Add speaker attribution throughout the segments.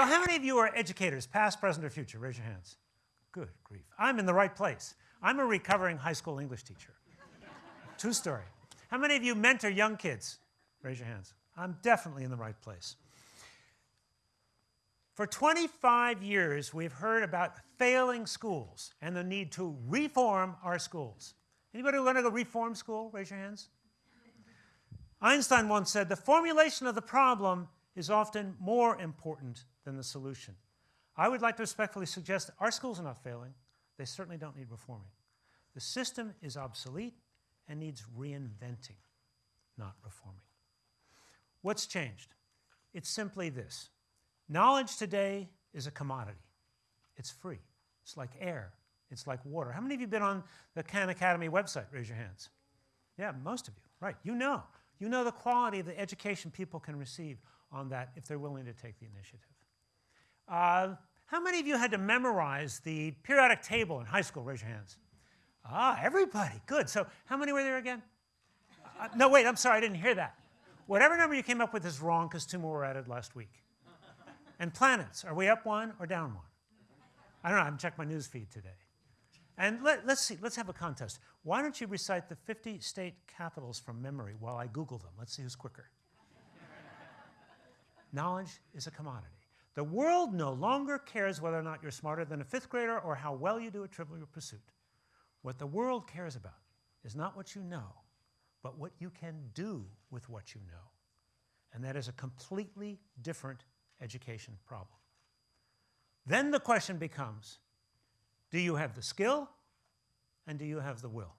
Speaker 1: So how many of you are educators, past, present, or future? Raise your hands. Good grief. I'm in the right place. I'm a recovering high school English teacher. True story. How many of you mentor young kids? Raise your hands. I'm definitely in the right place. For 25 years, we've heard about failing schools and the need to reform our schools. Anybody want to go reform school? Raise your hands. Einstein once said, the formulation of the problem is often more important than the solution. I would like to respectfully suggest our schools are not failing. They certainly don't need reforming. The system is obsolete and needs reinventing, not reforming. What's changed? It's simply this. Knowledge today is a commodity. It's free. It's like air. It's like water. How many of you have been on the Khan Academy website? Raise your hands. Yeah, most of you. Right. You know. You know the quality of the education people can receive on that if they're willing to take the initiative. Uh, how many of you had to memorize the periodic table in high school? Raise your hands. Ah, everybody. Good. So how many were there again? Uh, no, wait, I'm sorry, I didn't hear that. Whatever number you came up with is wrong because two more were added last week. And planets, are we up one or down one? I don't know, I haven't checked my news feed today. And let, us see, let's have a contest. Why don't you recite the 50 state capitals from memory while I Google them? Let's see who's quicker. Knowledge is a commodity. The world no longer cares whether or not you're smarter than a fifth grader or how well you do a trivial pursuit. What the world cares about is not what you know, but what you can do with what you know. And that is a completely different education problem. Then the question becomes, do you have the skill and do you have the will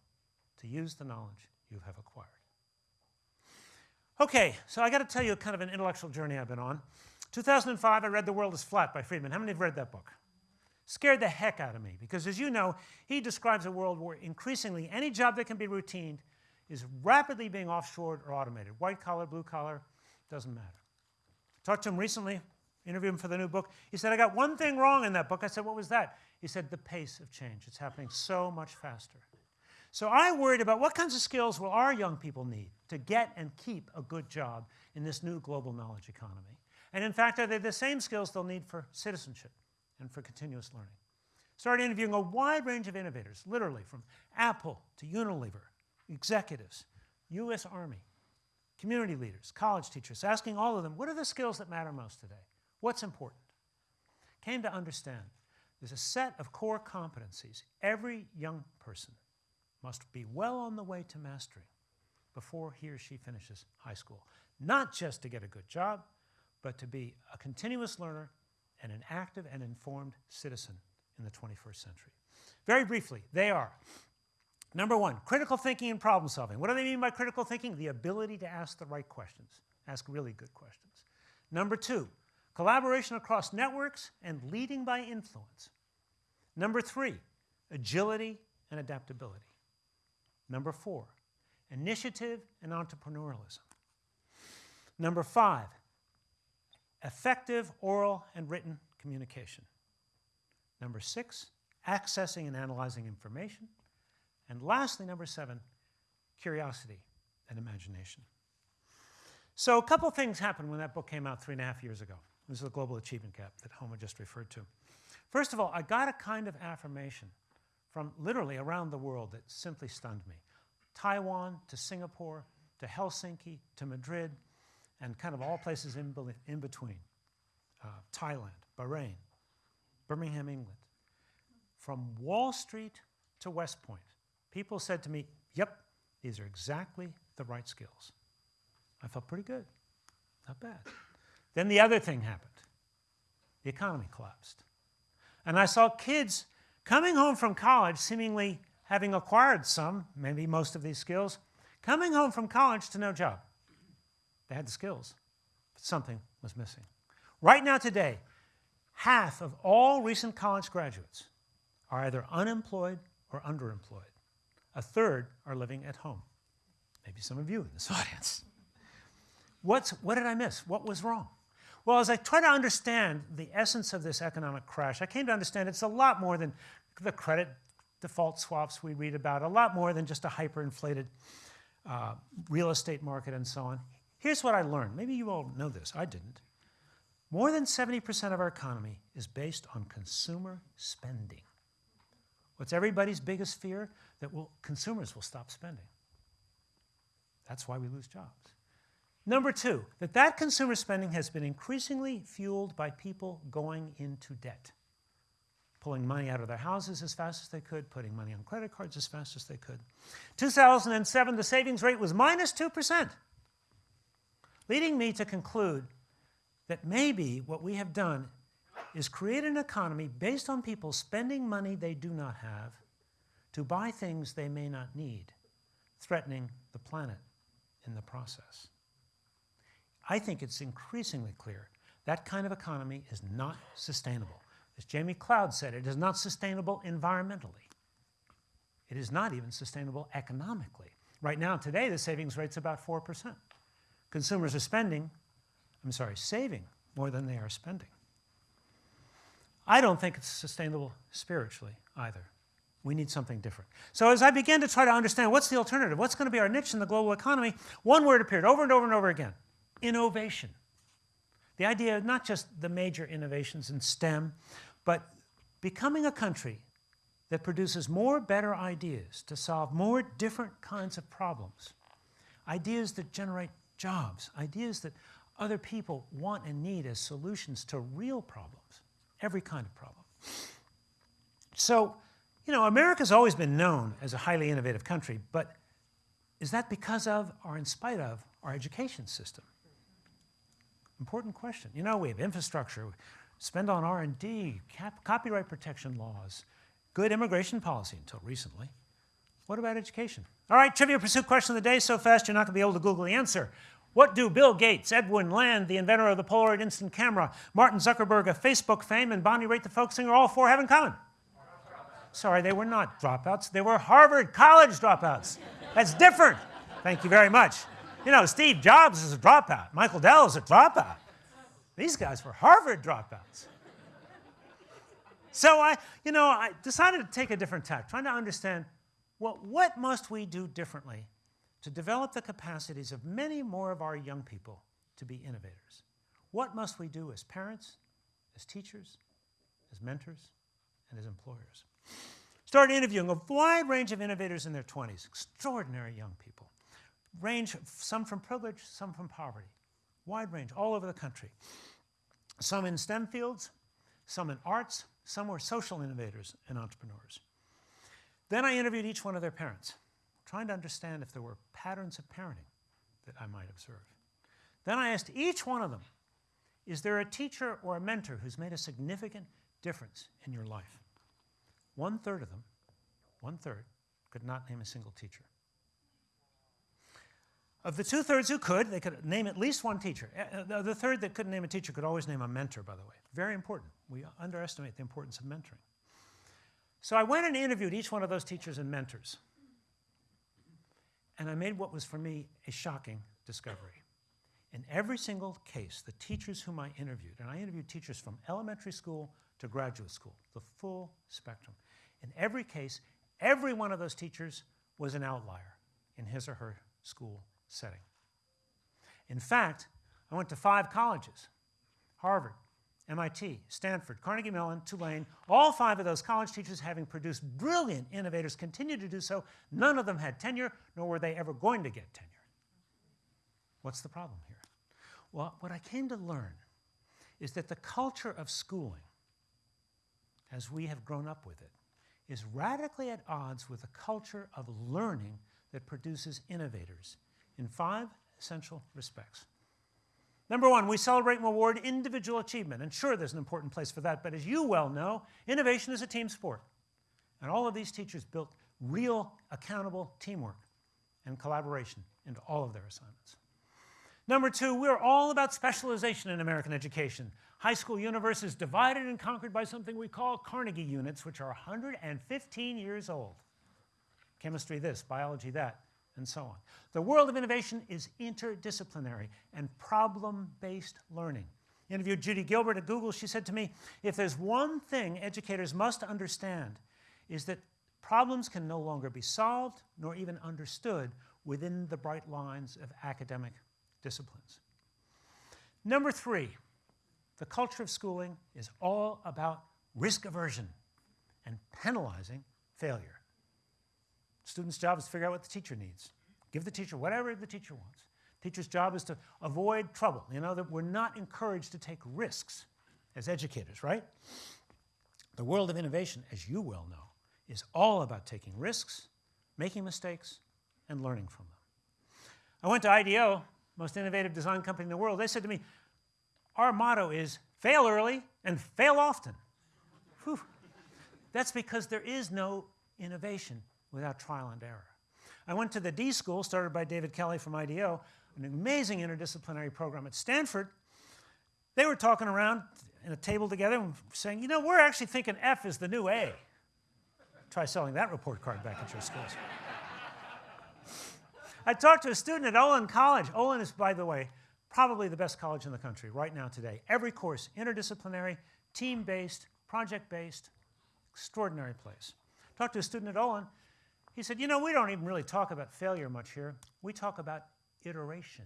Speaker 1: to use the knowledge you have acquired? Okay, so I got to tell you kind of an intellectual journey I've been on. 2005, I read The World is Flat by Friedman. How many have read that book? Scared the heck out of me because, as you know, he describes a world where increasingly any job that can be routine is rapidly being offshored or automated. White collar, blue collar, doesn't matter. Talked to him recently, interviewed him for the new book. He said, I got one thing wrong in that book. I said, What was that? He said, The pace of change. It's happening so much faster. So I worried about what kinds of skills will our young people need to get and keep a good job in this new global knowledge economy. And in fact, are they the same skills they'll need for citizenship and for continuous learning? Started interviewing a wide range of innovators, literally from Apple to Unilever, executives, US Army, community leaders, college teachers, asking all of them, what are the skills that matter most today? What's important? Came to understand there's a set of core competencies every young person must be well on the way to mastering before he or she finishes high school. Not just to get a good job, but to be a continuous learner and an active and informed citizen in the 21st century. Very briefly, they are number one, critical thinking and problem solving. What do they mean by critical thinking? The ability to ask the right questions, ask really good questions. Number two, collaboration across networks and leading by influence. Number three, agility and adaptability. Number four, initiative and entrepreneurialism. Number five, effective oral and written communication. Number six, accessing and analyzing information. And lastly, number seven, curiosity and imagination. So a couple things happened when that book came out three and a half years ago. This is the global achievement gap that Homer just referred to. First of all, I got a kind of affirmation from literally around the world that simply stunned me. Taiwan to Singapore to Helsinki to Madrid and kind of all places in, in between. Uh, Thailand, Bahrain, Birmingham, England. From Wall Street to West Point, people said to me, yep, these are exactly the right skills. I felt pretty good, not bad. Then the other thing happened. The economy collapsed. And I saw kids coming home from college, seemingly having acquired some, maybe most of these skills, coming home from college to no job. They had the skills, but something was missing. Right now, today, half of all recent college graduates are either unemployed or underemployed. A third are living at home. Maybe some of you in this audience. What's, what did I miss? What was wrong? Well, as I try to understand the essence of this economic crash, I came to understand it's a lot more than the credit default swaps we read about, a lot more than just a hyperinflated uh, real estate market and so on. Here's what I learned. Maybe you all know this. I didn't. More than 70% of our economy is based on consumer spending. What's everybody's biggest fear? That will, consumers will stop spending. That's why we lose jobs. Number two, that that consumer spending has been increasingly fueled by people going into debt, pulling money out of their houses as fast as they could, putting money on credit cards as fast as they could. 2007, the savings rate was minus 2%, leading me to conclude that maybe what we have done is create an economy based on people spending money they do not have to buy things they may not need, threatening the planet in the process. I think it's increasingly clear that kind of economy is not sustainable. As Jamie Cloud said, it is not sustainable environmentally. It is not even sustainable economically. Right now, today, the savings rate's about 4%. Consumers are spending, I'm sorry, saving more than they are spending. I don't think it's sustainable spiritually either. We need something different. So as I began to try to understand what's the alternative, what's going to be our niche in the global economy, one word appeared over and over and over again, innovation. The idea of not just the major innovations in STEM, but becoming a country that produces more better ideas to solve more different kinds of problems. Ideas that generate jobs, ideas that other people want and need as solutions to real problems, every kind of problem. So you know, America's always been known as a highly innovative country, but is that because of or in spite of our education system? Important question. You know, we have infrastructure, spend on R&D, copyright protection laws, good immigration policy until recently. What about education? All right, Trivial Pursuit question of the day, so fast you're not going to be able to Google the answer. What do Bill Gates, Edwin Land, the inventor of the Polaroid instant camera, Martin Zuckerberg of Facebook fame, and Bonnie Raitt, the folk singer, all four have in common? Sorry, they were not dropouts. They were Harvard College dropouts. That's different. Thank you very much. You know, Steve Jobs is a dropout. Michael Dell is a dropout. These guys were Harvard dropouts. So I, you know, I decided to take a different tack, trying to understand, well, what must we do differently to develop the capacities of many more of our young people to be innovators? What must we do as parents, as teachers, as mentors, and as employers? Started interviewing a wide range of innovators in their 20s, extraordinary young people. Range, some from privilege, some from poverty. Wide range, all over the country. Some in STEM fields, some in arts, some were social innovators and entrepreneurs. Then I interviewed each one of their parents, trying to understand if there were patterns of parenting that I might observe. Then I asked each one of them, is there a teacher or a mentor who's made a significant difference in your life? One third of them, one third, could not name a single teacher. Of the two thirds who could, they could name at least one teacher. Uh, uh, the third that couldn't name a teacher could always name a mentor, by the way. Very important. We underestimate the importance of mentoring. So I went and interviewed each one of those teachers and mentors. And I made what was for me a shocking discovery. In every single case, the teachers whom I interviewed, and I interviewed teachers from elementary school to graduate school, the full spectrum. In every case, every one of those teachers was an outlier in his or her school setting. In fact, I went to five colleges, Harvard, MIT, Stanford, Carnegie Mellon, Tulane, all five of those college teachers having produced brilliant innovators continue to do so. None of them had tenure, nor were they ever going to get tenure. What's the problem here? Well, what I came to learn is that the culture of schooling, as we have grown up with it, is radically at odds with a culture of learning that produces innovators in five essential respects. Number one, we celebrate and reward individual achievement. And sure, there's an important place for that, but as you well know, innovation is a team sport. And all of these teachers built real, accountable teamwork and collaboration into all of their assignments. Number two, we're all about specialization in American education. High school universe is divided and conquered by something we call Carnegie units, which are 115 years old. Chemistry this, biology that, and so on. The world of innovation is interdisciplinary and problem-based learning. I interviewed Judy Gilbert at Google. She said to me, if there's one thing educators must understand is that problems can no longer be solved nor even understood within the bright lines of academic disciplines. Number three, the culture of schooling is all about risk aversion and penalizing failure. Student's job is to figure out what the teacher needs. Give the teacher whatever the teacher wants. Teacher's job is to avoid trouble. You know, that we're not encouraged to take risks as educators, right? The world of innovation, as you well know, is all about taking risks, making mistakes, and learning from them. I went to IDEO, most innovative design company in the world. They said to me, our motto is fail early and fail often. Whew. That's because there is no innovation without trial and error. I went to the D School, started by David Kelley from IDEO, an amazing interdisciplinary program at Stanford. They were talking around in a table together and saying, you know, we're actually thinking F is the new A. Try selling that report card back at your schools. I talked to a student at Olin College. Olin is, by the way, probably the best college in the country right now today. Every course, interdisciplinary, team-based, project-based, extraordinary place. Talked to a student at Olin. He said, you know, we don't even really talk about failure much here. We talk about iteration.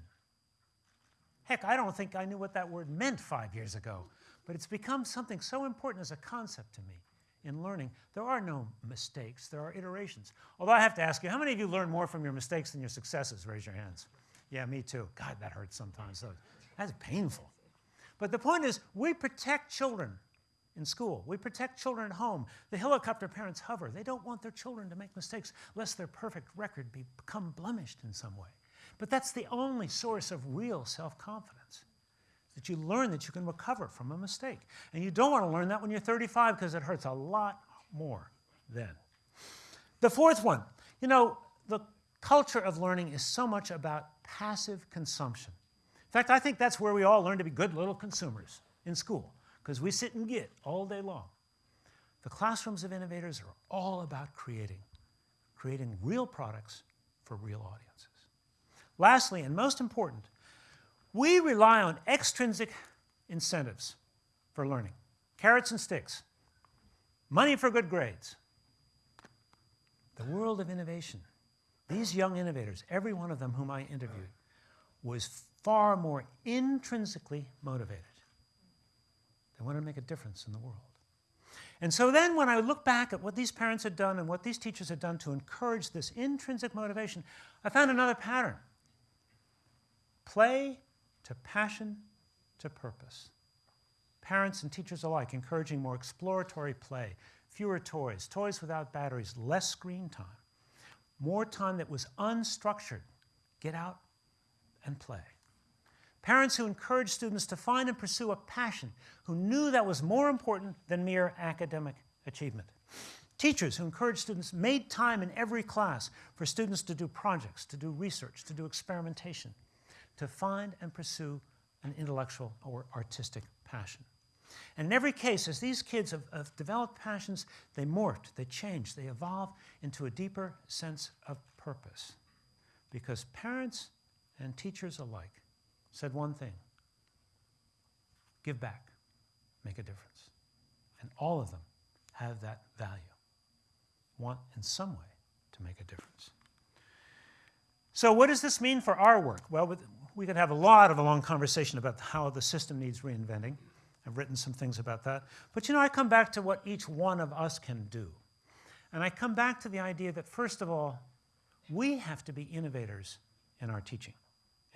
Speaker 1: Heck, I don't think I knew what that word meant five years ago, but it's become something so important as a concept to me in learning. There are no mistakes, there are iterations. Although I have to ask you, how many of you learn more from your mistakes than your successes? Raise your hands. Yeah, me too. God, that hurts sometimes. That's painful. But the point is, we protect children in school. We protect children at home. The helicopter parents hover. They don't want their children to make mistakes lest their perfect record be, become blemished in some way. But that's the only source of real self-confidence, that you learn that you can recover from a mistake. And you don't want to learn that when you're 35 because it hurts a lot more then. The fourth one, you know, the culture of learning is so much about passive consumption. In fact, I think that's where we all learn to be good little consumers in school, because we sit and get all day long. The classrooms of innovators are all about creating, creating real products for real audiences. Lastly, and most important, we rely on extrinsic incentives for learning. Carrots and sticks, money for good grades. The world of innovation, these young innovators, every one of them whom I interviewed, was far more intrinsically motivated. They wanted to make a difference in the world. And so then when I look back at what these parents had done and what these teachers had done to encourage this intrinsic motivation, I found another pattern play to passion to purpose. Parents and teachers alike encouraging more exploratory play, fewer toys, toys without batteries, less screen time, more time that was unstructured. Get out and play. Parents who encouraged students to find and pursue a passion, who knew that was more important than mere academic achievement. Teachers who encouraged students made time in every class for students to do projects, to do research, to do experimentation to find and pursue an intellectual or artistic passion. And in every case, as these kids have, have, developed passions, they morphed, they changed, they evolved into a deeper sense of purpose. Because parents and teachers alike said one thing, give back, make a difference. And all of them have that value, want in some way to make a difference. So what does this mean for our work? Well, we could have a lot of a long conversation about how the system needs reinventing. I've written some things about that. But you know, I come back to what each one of us can do. And I come back to the idea that, first of all, we have to be innovators in our teaching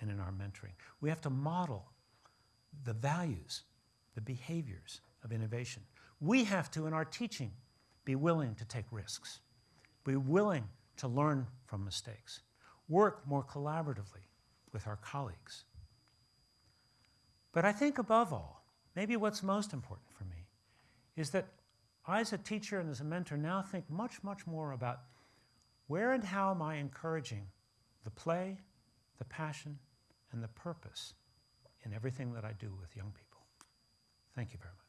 Speaker 1: and in our mentoring. We have to model the values, the behaviors of innovation. We have to, in our teaching, be willing to take risks, be willing to learn from mistakes, work more collaboratively, with our colleagues. But I think above all, maybe what's most important for me is that I as a teacher and as a mentor now think much, much more about where and how am I encouraging the play, the passion, and the purpose in everything that I do with young people. Thank you very much.